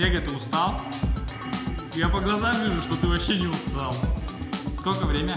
Серега, ты устал? Я по глазам вижу, что ты вообще не устал. Сколько время?